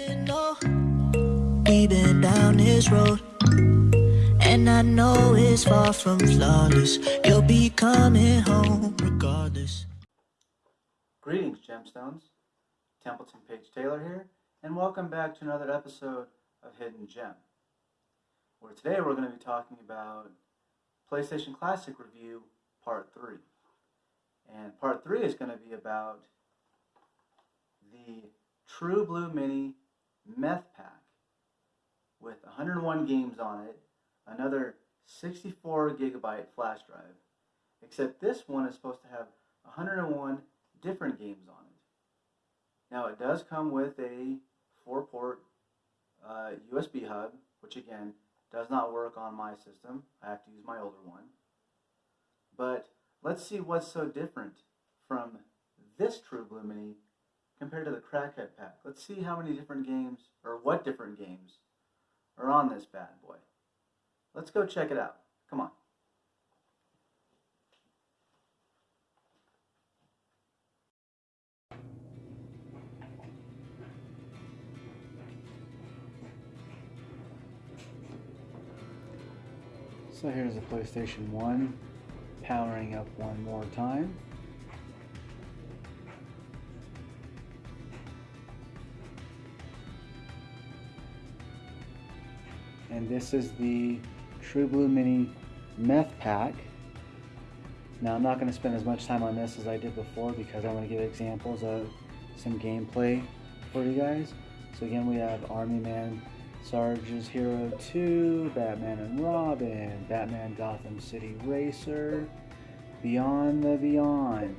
Been down road, and I know it's far from flawless, you'll be coming home regardless. Greetings, Gemstones. Templeton Page Taylor here, and welcome back to another episode of Hidden Gem. Where today we're going to be talking about PlayStation Classic Review Part 3. And Part 3 is going to be about the True Blue Mini Meth Pack with 101 games on it, another 64 gigabyte flash drive, except this one is supposed to have 101 different games on it. Now it does come with a four port uh, USB hub, which again does not work on my system. I have to use my older one. But let's see what's so different from this True Blue Mini compared to the Crackhead Pack. Let's see how many different games, or what different games, are on this bad boy. Let's go check it out. Come on. So here's the PlayStation 1 powering up one more time. This is the True Blue Mini Meth Pack. Now I'm not going to spend as much time on this as I did before because I want to give examples of some gameplay for you guys. So again we have Army Man Sarge's Hero 2, Batman and Robin, Batman Gotham City Racer, Beyond the Beyond,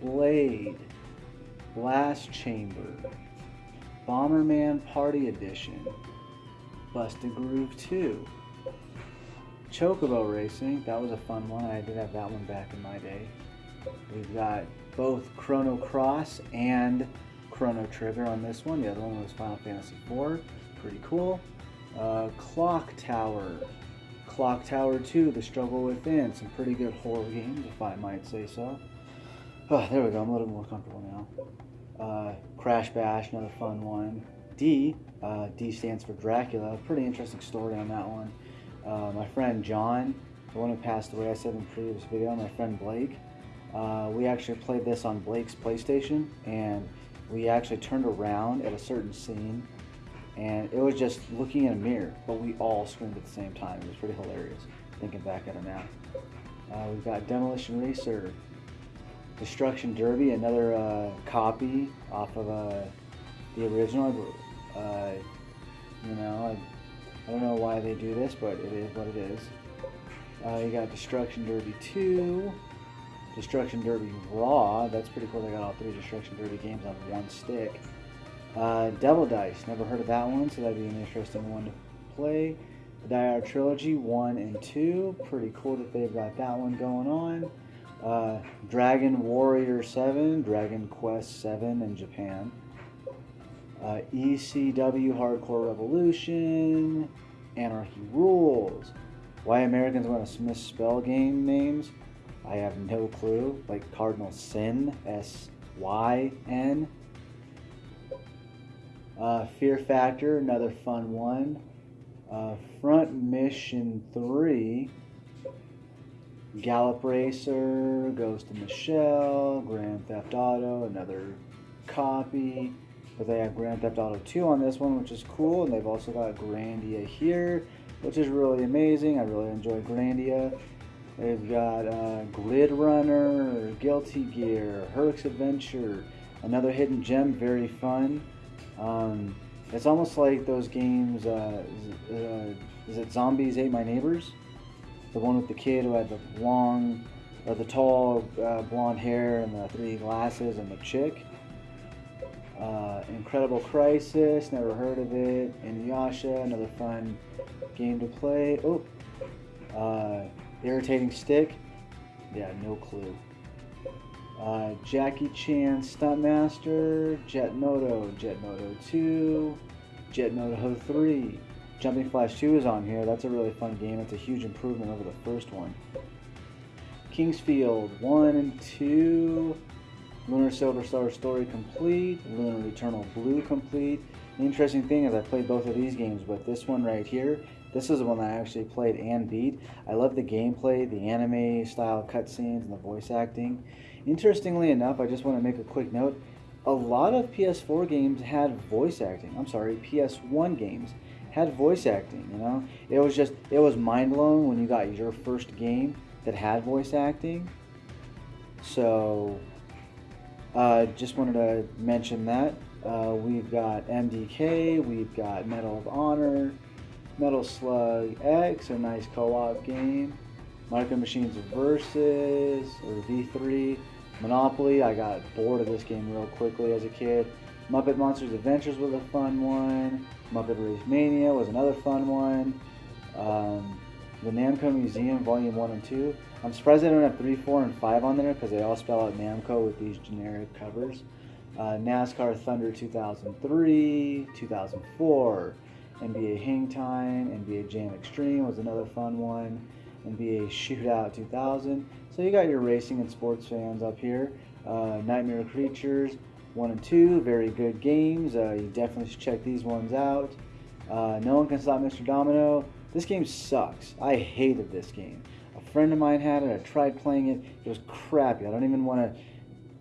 Blade, Blast Chamber, Bomberman Party Edition, Bust a Groove 2, Chocobo Racing, that was a fun one, I did have that one back in my day. We've got both Chrono Cross and Chrono Trigger on this one, the other one was Final Fantasy IV pretty cool. Uh, Clock Tower. Clock Tower 2, The Struggle Within. Some pretty good horror games, if I might say so. Oh, there we go. I'm a little more comfortable now. Uh, Crash Bash, another fun one. D, uh, D stands for Dracula. Pretty interesting story on that one. Uh, my friend John, the one who passed away, I said in the previous video, my friend Blake, uh, we actually played this on Blake's PlayStation, and we actually turned around at a certain scene and it was just looking in a mirror, but we all screamed at the same time. It was pretty hilarious, thinking back at it now. Uh, we've got Demolition Racer, Destruction Derby, another uh, copy off of uh, the original. Uh, you know, I, I, don't know why they do this, but it is what it is. Uh, you got Destruction Derby 2, Destruction Derby Raw. That's pretty cool. They got all three Destruction Derby games on one stick. Uh, Devil Dice, never heard of that one, so that'd be an interesting one to play. Die Hard Trilogy 1 and 2, pretty cool that they've got that one going on. Uh, Dragon Warrior 7, Dragon Quest 7 in Japan. Uh, ECW Hardcore Revolution, Anarchy Rules. Why Americans want to misspell game names, I have no clue. Like Cardinal Sin, S Y N. Uh, Fear Factor, another fun one. Uh, Front Mission 3. Gallop Racer, Ghost in the Shell, Grand Theft Auto, another copy. But they have Grand Theft Auto 2 on this one, which is cool. And they've also got Grandia here, which is really amazing. I really enjoy Grandia. They've got uh, Grid Runner, Guilty Gear, Herc's Adventure, another hidden gem, very fun. Um, it's almost like those games. Uh, is, uh, is, it Zombies Ate My Neighbors? The one with the kid who had the long, or the tall uh, blonde hair and the three glasses and the chick. Uh, Incredible Crisis, never heard of it. Inuyasha, another fun game to play. Oh, uh, Irritating Stick. Yeah, no clue. Uh, Jackie Chan Stuntmaster, Jet Moto, Jet Moto 2, Jet Moto 3. Jumping Flash 2 is on here. That's a really fun game. It's a huge improvement over the first one. King's Field 1 and 2. Lunar Silver Star Story complete, Lunar Eternal Blue complete. The interesting thing is I played both of these games, but this one right here, this is the one I actually played and beat. I love the gameplay, the anime style cutscenes, and the voice acting. Interestingly enough, I just want to make a quick note. A lot of PS4 games had voice acting. I'm sorry, PS1 games had voice acting, you know? It was just, it was mind blowing when you got your first game that had voice acting. So, uh, just wanted to mention that. Uh, we've got MDK, we've got Medal of Honor, Metal Slug X, a nice co-op game. Micro Machines Versus, or V3. Monopoly, I got bored of this game real quickly as a kid. Muppet Monsters Adventures was a fun one. Muppet Race Mania was another fun one. The Namco Museum Volume 1 and 2. I'm surprised they don't have 3, 4, and 5 on there because they all spell out Namco with these generic covers. Uh, NASCAR Thunder 2003, 2004, NBA Hang Time, NBA Jam Extreme was another fun one, NBA Shootout 2000. So you got your racing and sports fans up here. Uh, Nightmare Creatures 1 and 2, very good games. Uh, you definitely should check these ones out. Uh, no One Can Stop Mr. Domino. This game sucks. I hated this game A friend of mine had it. I tried playing it. It was crappy. I don't even want to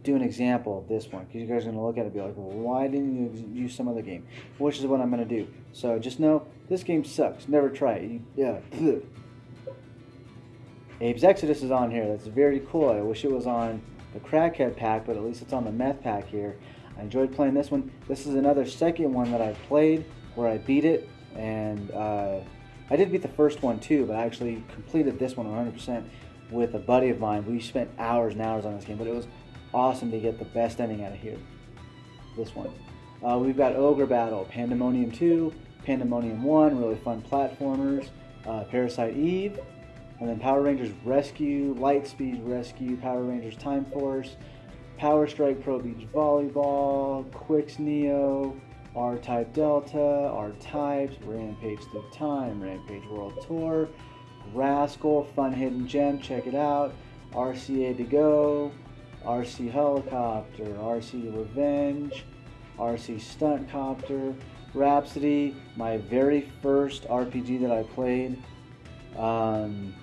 do an example of this one because you guys are going to look at it and be like, why didn't you use some other game? Which is what I'm going to do. So just know this game sucks. Never try it. yeah. Abe's Exodus is on here. That's very cool. I wish it was on the Crackhead pack, but at least it's on the Meth pack here. I enjoyed playing this one. This is another second one that I played where I beat it and uh, I did beat the first one too, but I actually completed this one 100% with a buddy of mine. We spent hours and hours on this game, but it was awesome to get the best ending out of here. This one. Uh, we've got Ogre Battle, Pandemonium 2, Pandemonium 1, really fun platformers, uh, Parasite Eve, and then Power Rangers Rescue, Lightspeed Rescue, Power Rangers Time Force, Power Spike Pro Beach Volleyball, Qix Neo, R-Type Delta, R-Types, Rampage Through Time, Rampage World Tour, Rascal, Fun Hidden Gem, check it out, RC de Go, RC Helicopter, RC Revenge, RC Stunt Copter, Rhapsody, my very first RPG that I played. Um,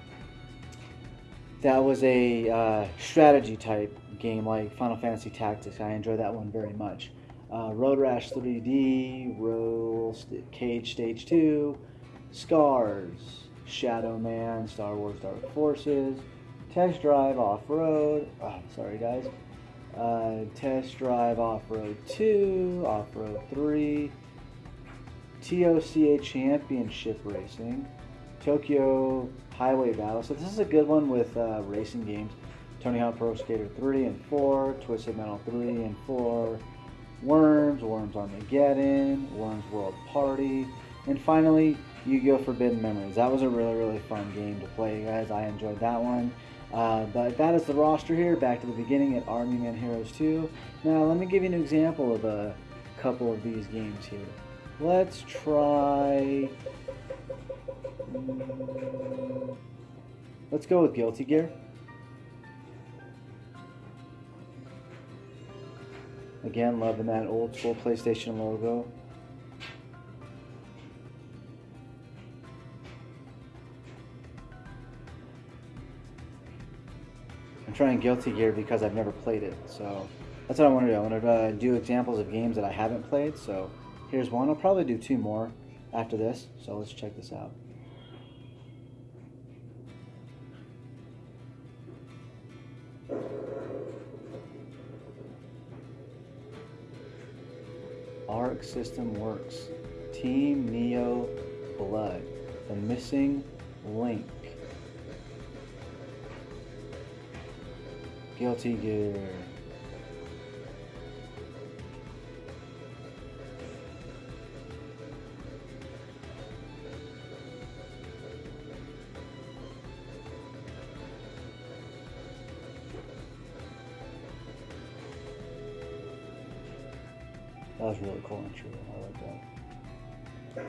that was a uh, strategy type game like Final Fantasy Tactics. I enjoy that one very much uh, Road Rash 3D, Roll Cage Stage 2, Scars, Shadow Man, Star Wars Dark Forces, Test Drive Off Road, oh, sorry guys, uh, Test Drive Off Road 2, Off Road 3, TOCA Championship Racing, Tokyo Highway Battle. So this is a good one with uh, racing games. Tony Hawk Pro Skater 3 and 4, Twisted Metal 3 and 4, Worms, Worms Armageddon, Worms World Party, and finally Yu-Gi-Oh! Forbidden Memories. That was a really, really fun game to play, guys. I enjoyed that one. Uh, but that is the roster here, back to the beginning at Army Man Heroes 2. Now, let me give you an example of a couple of these games here. Let's try... Mm, let's go with Guilty Gear. Again, loving that old school PlayStation logo. I'm trying Guilty Gear because I've never played it, so that's what I want to do. I want to uh, do examples of games that I haven't played, so here's one. I'll probably do two more after this, so let's check this out. Arc System Works, Team Neo Blood, The Missing Link, Guilty Gear. That was really cool and true. I like that.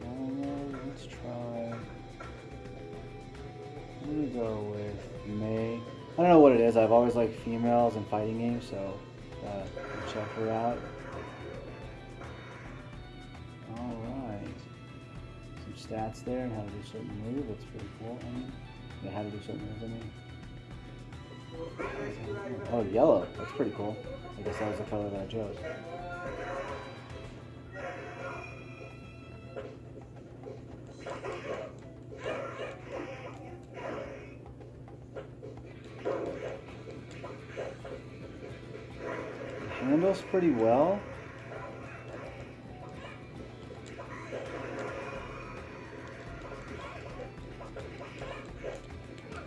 Uh, let's try. I'm gonna go with May I don't know what it is. I've always liked females in fighting games, so uh, check her out. Alright. Some stats there and how to do certain moves. That's pretty cool. I mean, how to do certain moves, I mean. Oh, yellow. That's pretty cool. I guess that was the color that I chose. handles pretty well.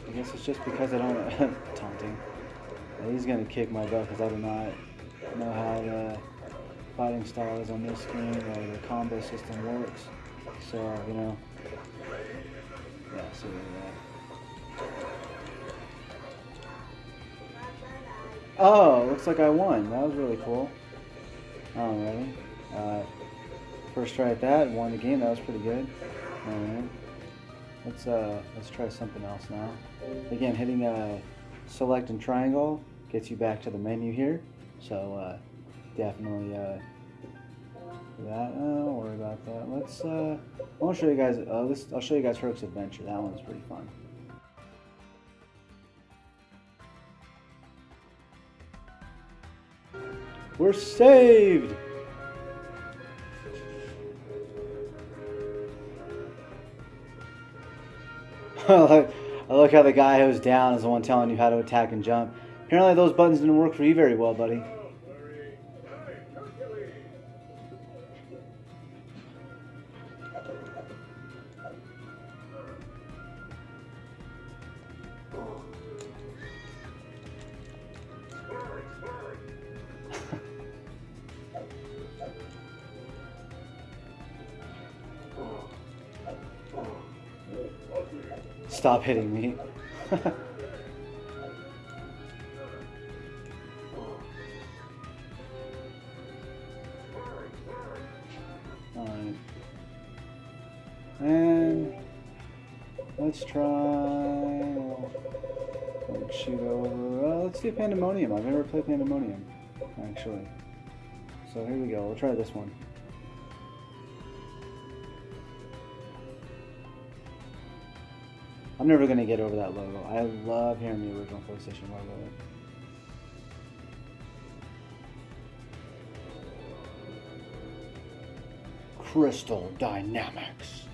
I guess it's just because I don't. He's gonna kick my butt because I do not know how the fighting style is on this game or the combo system works. So you know, yeah. So that. Oh, looks like I won. That was really cool. Alrighty. Uh, first try at that, won the game. That was pretty good. Alright. Let's uh, let's try something else now. Again, hitting uh, select and triangle gets you back to the menu here. So uh, definitely uh, that. Oh, don't worry about that. Let's. Uh, I want to show you guys. Uh, this. I'll show you guys Herc's Adventure. That one's pretty fun. We're saved! I like how the guy who's down is the one telling you how to attack and jump. Apparently those buttons didn't work for you very well, buddy. Stop hitting me. And let's try let's shoot over uh, let's do Pandemonium. I've never played Pandemonium, actually. So here we go. We'll try this one. I'm never going to get over that logo. I love hearing the original PlayStation logo. Crystal Dynamics.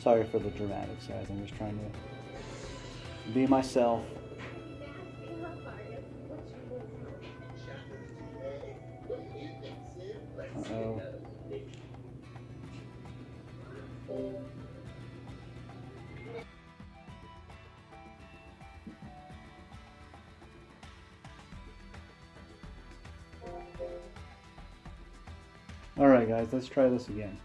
Sorry for the dramatics, guys. I'm just trying to be myself. Uh-oh. Alright guys, let's try this again.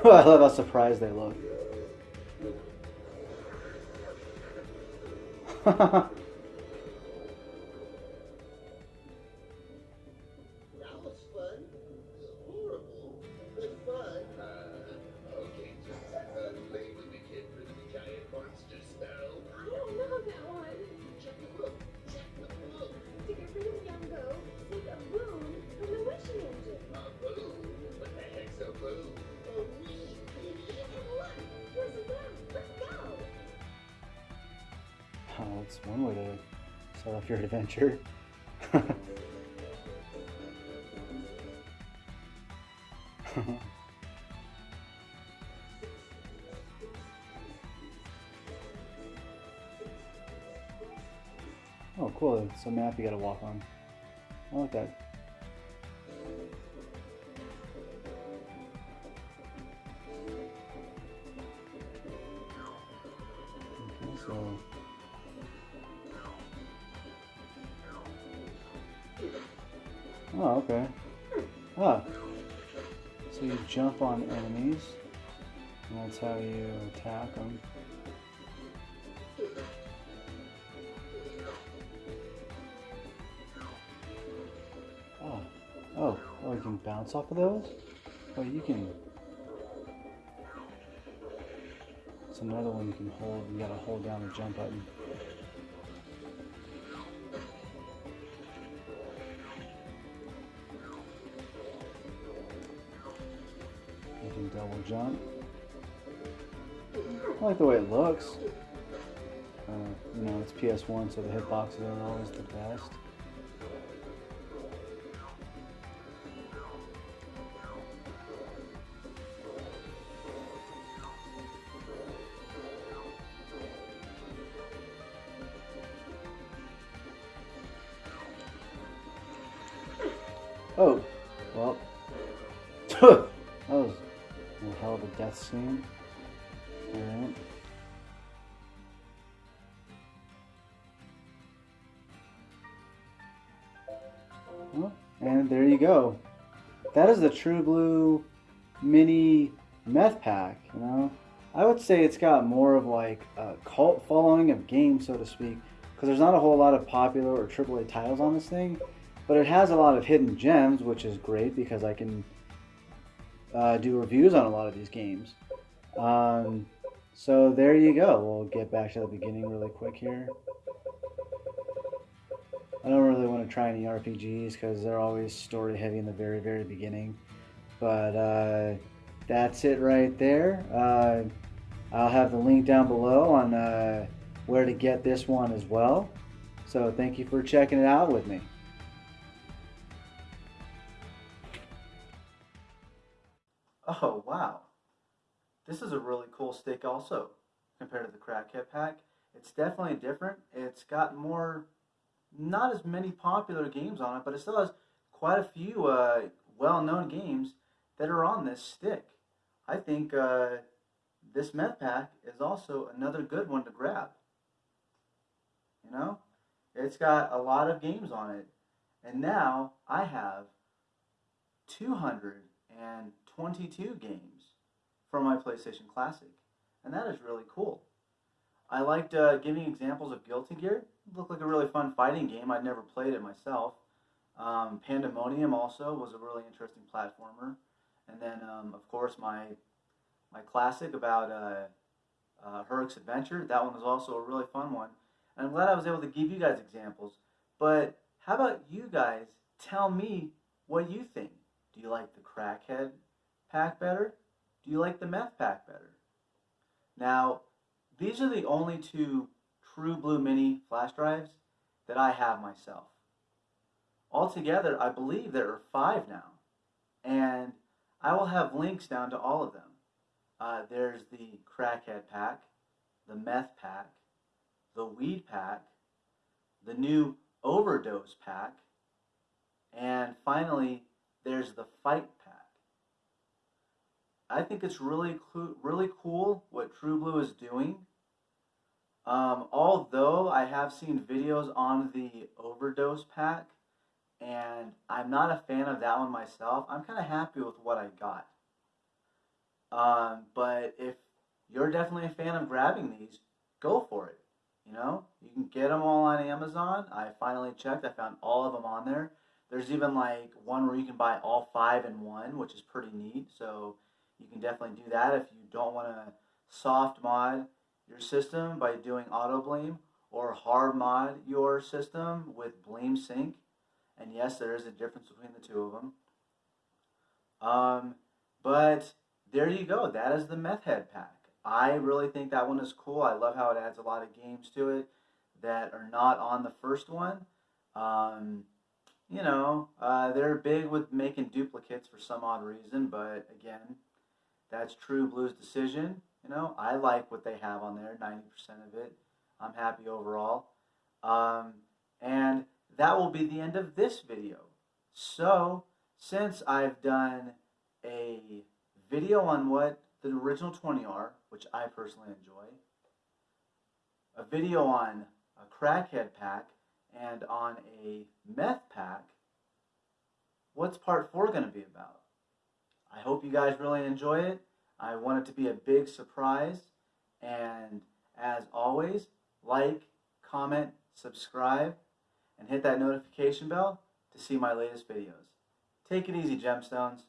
I love how surprised they look. adventure. oh cool, it's a map you gotta walk on. I like that. How you attack them. Oh, oh, oh, you can bounce off of those? Oh, you can. It's another one you can hold. You gotta hold down the jump button. The way it looks. Uh, you know, it's PS1, so the hitboxes aren't always the best. Oh, well, that was a hell of a death scene. That is the True Blue mini meth pack, you know? I would say it's got more of like a cult following of games, so to speak, because there's not a whole lot of popular or AAA titles on this thing, but it has a lot of hidden gems, which is great because I can uh, do reviews on a lot of these games. Um, so there you go. We'll get back to the beginning really quick here. I don't really want to try any RPGs because they're always story heavy in the very, very beginning. But uh, that's it right there. Uh, I'll have the link down below on uh, where to get this one as well. So thank you for checking it out with me. Oh, wow. This is a really cool stick also compared to the Crackhead pack. It's definitely different. It's got more, not as many popular games on it, but it still has quite a few uh, well-known games that are on this stick. I think uh, this meth pack is also another good one to grab. You know, it's got a lot of games on it, and now I have 222 games for my PlayStation Classic, and that is really cool. I liked uh, giving examples of Guilty Gear. Looked like a really fun fighting game. I'd never played it myself. Um, Pandemonium also was a really interesting platformer, and then um, of course my my classic about uh, uh, Herc's Adventure. That one was also a really fun one, and I'm glad I was able to give you guys examples. But how about you guys tell me what you think? Do you like the Crackhead pack better? Do you like the Meth pack better? Now, these are the only two True Blue Mini flash drives that I have myself. Altogether, I believe there are five now, and I will have links down to all of them. Uh, there's the Crackhead pack, the Meth pack, the Weed pack, the new Overdose pack, and finally, there's the Fight pack. I think it's really really cool what True Blue is doing. Um, although I have seen videos on the Overdose pack, and I'm not a fan of that one myself. I'm kind of happy with what I got. Um, but if you're definitely a fan of grabbing these, go for it. You know, you can get them all on Amazon. I finally checked. I found all of them on there. There's even like one where you can buy all five in one, which is pretty neat. So you can definitely do that if you don't want to soft mod your system by doing Autobleem or hard mod your system with BleemSync. And yes, there is a difference between the two of them. Um, but there you go. That is the Meth Head pack. I really think that one is cool. I love how it adds a lot of games to it that are not on the first one. Um, you know, uh, they're big with making duplicates for some odd reason, but again, that's True Blue's decision. You know, I like what they have on there, 90% of it. I'm happy overall. Um, And that will be the end of this video. So, since I've done a video on what the original 20 are, which I personally enjoy, a video on a crackhead pack, and on a meth pack, what's part four going to be about? I hope you guys really enjoy it. I want it to be a big surprise. And as always, like, comment, subscribe, and hit that notification bell to see my latest videos. Take it easy, Gemstones.